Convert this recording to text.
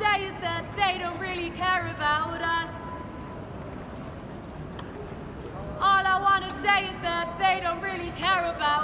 say is that they don't really care about us. All I want to say is that they don't really care about